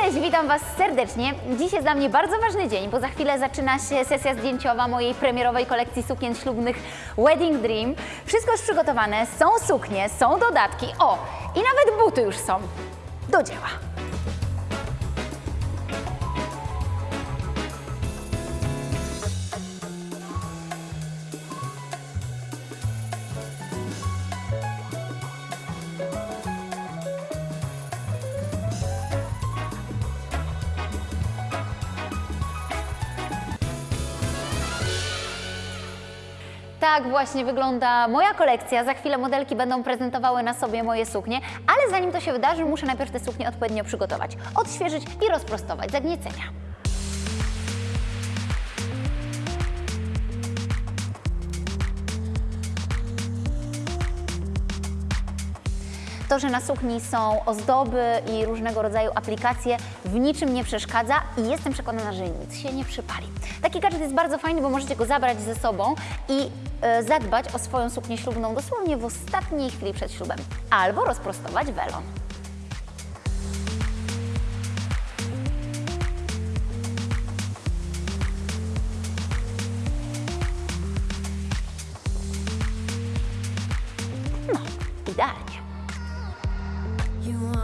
Cześć, witam Was serdecznie. Dziś jest dla mnie bardzo ważny dzień, bo za chwilę zaczyna się sesja zdjęciowa mojej premierowej kolekcji sukien ślubnych Wedding Dream. Wszystko już przygotowane, są suknie, są dodatki, o, i nawet buty już są. Do dzieła. Tak właśnie wygląda moja kolekcja. Za chwilę modelki będą prezentowały na sobie moje suknie, ale zanim to się wydarzy, muszę najpierw te suknie odpowiednio przygotować, odświeżyć i rozprostować zagniecenia. To, że na sukni są ozdoby i różnego rodzaju aplikacje w niczym nie przeszkadza i jestem przekonana, że nic się nie przypali. Taki gadżet jest bardzo fajny, bo możecie go zabrać ze sobą i e, zadbać o swoją suknię ślubną dosłownie w ostatniej chwili przed ślubem. Albo rozprostować welon. No, idealnie. You want